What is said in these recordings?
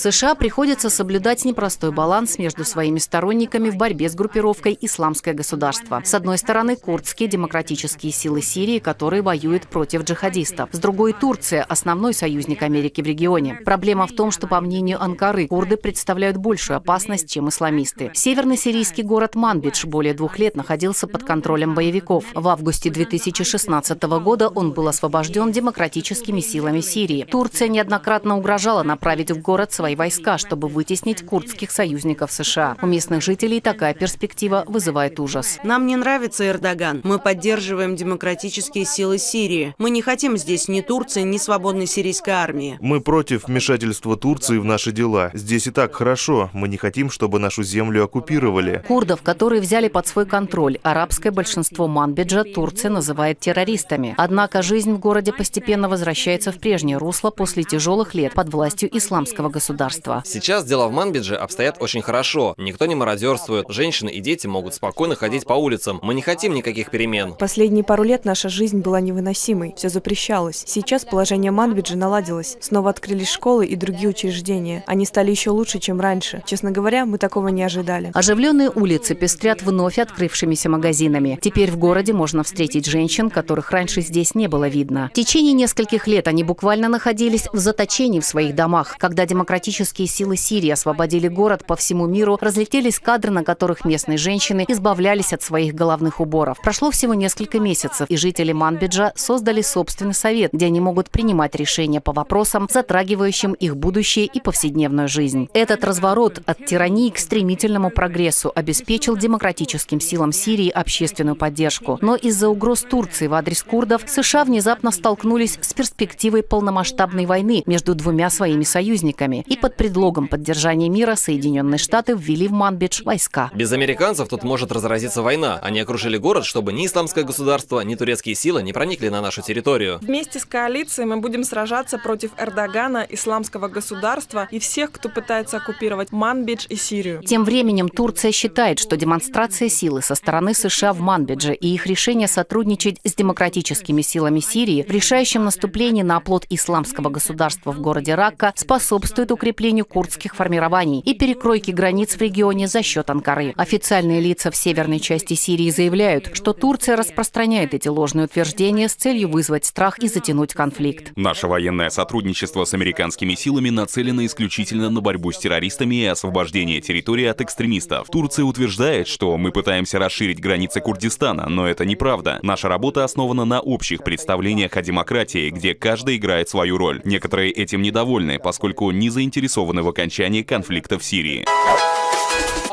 США приходится соблюдать непростой баланс между своими сторонниками в борьбе с группировкой «Исламское государство». С одной стороны, курдские демократические силы Сирии, которые воюют против джихадистов. С другой – Турция, основной союзник Америки в регионе. Проблема в том, что, по мнению Анкары, курды представляют большую опасность, чем исламисты. Северный сирийский город Манбидж более двух лет находился под контролем боевиков. В августе 2016 года он был освобожден демократическими силами Сирии. Турция неоднократно угрожала направить в город свои войска, чтобы вытеснить курдских союзников США. У местных жителей такая перспектива вызывает ужас. Нам не нравится Эрдоган. Мы поддерживаем демократические силы Сирии. Мы не хотим здесь ни Турции, ни свободной сирийской армии. Мы против вмешательства Турции в наши дела. Здесь и так хорошо. Мы не хотим, чтобы нашу землю оккупировали. Курдов, которые взяли под свой контроль арабское большинство Манбиджа, Турция называет террористами. Однако жизнь в городе постепенно возвращается в прежнее русло после тяжелых лет под властью исламского государства. Сейчас дела в Манбидже обстоят очень хорошо. Никто не мародерствует. Женщины и дети могут спокойно ходить по улицам. Мы не хотим никаких перемен. Последние пару лет наша жизнь была невыносимой. Все запрещалось. Сейчас положение Манбиджа наладилось. Снова открылись школы и другие учреждения. Они стали еще лучше, чем раньше. Честно говоря, мы такого не ожидали. Оживленные улицы пестрят вновь открывшимися магазинами. Теперь в городе можно встретить женщин, которых раньше здесь не было видно. В течение нескольких лет они буквально находились в заточении в своих домах. Когда демократические силы Сирии освободили город по всему миру, разлетелись кадры, на которых местные женщины избавлялись от своих головных уборов. Прошло всего несколько месяцев, и жители Манбиджа создали собственный совет, где они могут принимать решения по вопросам, затрагивающим их будущее и повседневную жизнь. Этот разворот от тирании к стремительному прогрессу обеспечил демократическим силам Сирии общественную поддержку. Но из-за угроз Турции в адрес курдов США внезапно столкнулись с перспективой полномасштабной войны между двумя своими союзниками. И под предлогом поддержания мира Соединенные Штаты ввели в Манбидж войска. Без американцев тут может разразиться война. Они окружили город, чтобы ни исламское государство, ни турецкие силы не проникли на нашу территорию. Вместе с коалицией мы будем сражаться против Эрдогана, исламского государства и всех, кто пытается оккупировать Манбидж и Сирию. Тем временем Турция считает, что демонстрация силы со стороны США в Манбидже и их решение сотрудничать с демократическими силами Сирии в решающем наступлении на оплот исламского государства в городе Ракка способствует укреплению курдских формирований и перекройке границ в регионе за счет Анкары. Официальные лица в северной части Сирии заявляют, что Турция распространяет эти ложные утверждения с целью вызвать страх и затянуть конфликт. Наше военное сотрудничество с американскими силами нацелено исключительно на борьбу с террористами и освобождение территории от экстремистов. Турция утверждает, что мы пытаемся расширить границы Курдистана, но это неправда. Наша работа основана на общих представлениях о демократии, где каждый играет свою роль. Некоторые этим недовольны, поскольку не заинтересованы в окончании конфликта в Сирии.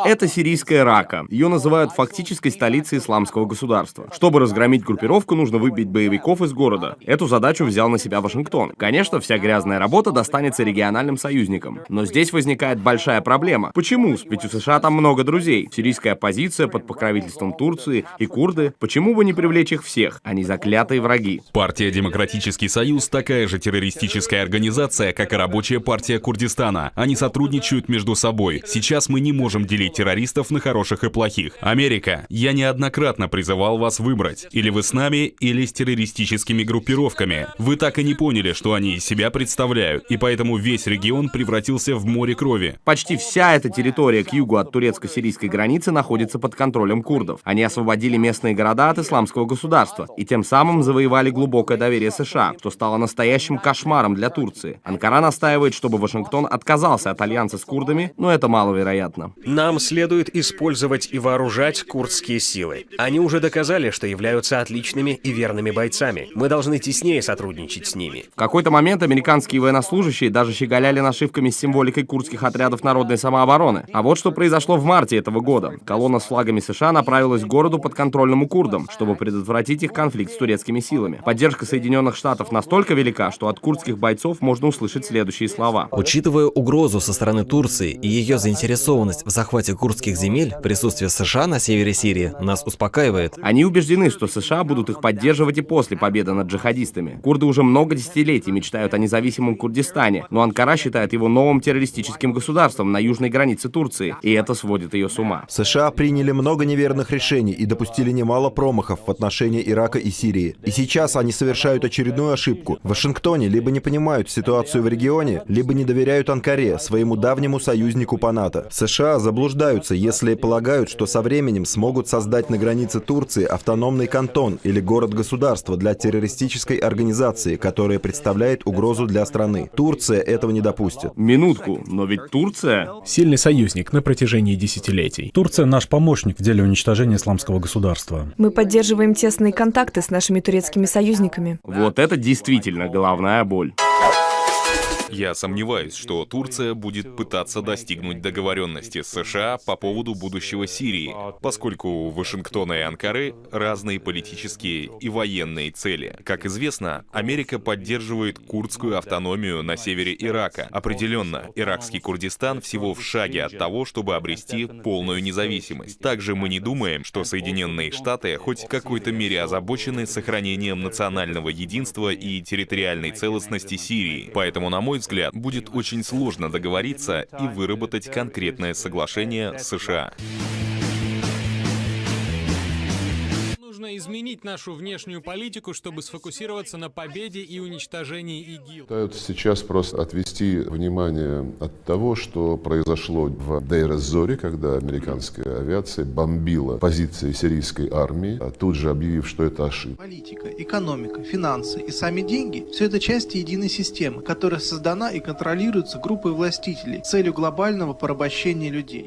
Это сирийская Рака. Ее называют фактической столицей исламского государства. Чтобы разгромить группировку, нужно выбить боевиков из города. Эту задачу взял на себя Вашингтон. Конечно, вся грязная работа достанется региональным союзникам. Но здесь возникает большая проблема. Почему? Ведь у США там много друзей. Сирийская оппозиция под покровительством Турции и курды. Почему бы не привлечь их всех? Они заклятые враги. Партия Демократический Союз такая же террористическая организация, как и Рабочая партия Курдистана. Они сотрудничают между собой. Сейчас мы не можем делить террористов на хороших и плохих. Америка, я неоднократно призывал вас выбрать. Или вы с нами, или с террористическими группировками. Вы так и не поняли, что они из себя представляют, и поэтому весь регион превратился в море крови. Почти вся эта территория к югу от турецко-сирийской границы находится под контролем курдов. Они освободили местные города от исламского государства и тем самым завоевали глубокое доверие США, что стало настоящим кошмаром для Турции. Анкара настаивает, чтобы Вашингтон отказался от альянса с курдами, но это маловероятно. Нам следует использовать и вооружать курдские силы. Они уже доказали, что являются отличными и верными бойцами. Мы должны теснее сотрудничать с ними. В какой-то момент американские военнослужащие даже щеголяли нашивками с символикой курдских отрядов народной самообороны. А вот что произошло в марте этого года. Колонна с флагами США направилась к городу подконтрольному курдам, чтобы предотвратить их конфликт с турецкими силами. Поддержка Соединенных Штатов настолько велика, что от курдских бойцов можно услышать следующие слова. Учитывая угрозу со стороны Турции и ее заинтересованность в захвате захвате курдских земель присутствие США на севере Сирии нас успокаивает. Они убеждены, что США будут их поддерживать и после победы над джихадистами. Курды уже много десятилетий мечтают о независимом Курдистане, но Анкара считает его новым террористическим государством на южной границе Турции, и это сводит ее с ума. США приняли много неверных решений и допустили немало промахов в отношении Ирака и Сирии. И сейчас они совершают очередную ошибку. В Вашингтоне либо не понимают ситуацию в регионе, либо не доверяют Анкаре, своему давнему союзнику по НАТО. США заблуждаются, если полагают, что со временем смогут создать на границе Турции автономный кантон или город-государство для террористической организации, которая представляет угрозу для страны. Турция этого не допустит. Минутку, но ведь Турция... Сильный союзник на протяжении десятилетий. Турция наш помощник в деле уничтожения исламского государства. Мы поддерживаем тесные контакты с нашими турецкими союзниками. Вот это действительно головная боль. Я сомневаюсь, что Турция будет пытаться достигнуть договоренности с США по поводу будущего Сирии, поскольку у Вашингтона и Анкары разные политические и военные цели. Как известно, Америка поддерживает курдскую автономию на севере Ирака. Определенно, иракский Курдистан всего в шаге от того, чтобы обрести полную независимость. Также мы не думаем, что Соединенные Штаты хоть в какой-то мере озабочены сохранением национального единства и территориальной целостности Сирии. Поэтому, на мой взгляд, будет очень сложно договориться и выработать конкретное соглашение с США. Нужно изменить нашу внешнюю политику, чтобы сфокусироваться на победе и уничтожении ИГИЛ. Пытаются сейчас просто отвести внимание от того, что произошло в Дейр-эз-Зоре, когда американская авиация бомбила позиции сирийской армии, а тут же объявив, что это ошибка. Политика, экономика, финансы и сами деньги – все это части единой системы, которая создана и контролируется группой властителей с целью глобального порабощения людей.